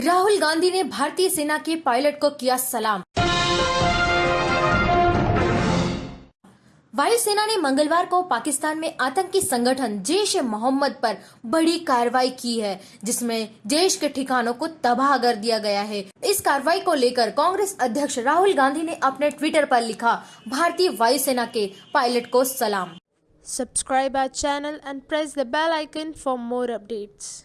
राहुल गांधी ने भारतीय सेना के पायलट को किया सलाम। वायुसेना ने मंगलवार को पाकिस्तान में आतंकी संगठन जैश ए मोहम्मद पर बड़ी कार्रवाई की है, जिसमें जैश के ठिकानों को तबाह कर दिया गया है। इस कार्रवाई को लेकर कांग्रेस अध्यक्ष राहुल गांधी ने अपने ट्विटर पर लिखा, भारतीय वायुसेना के पायलट को सलाम। Subscribe our channel and press the bell icon for more updates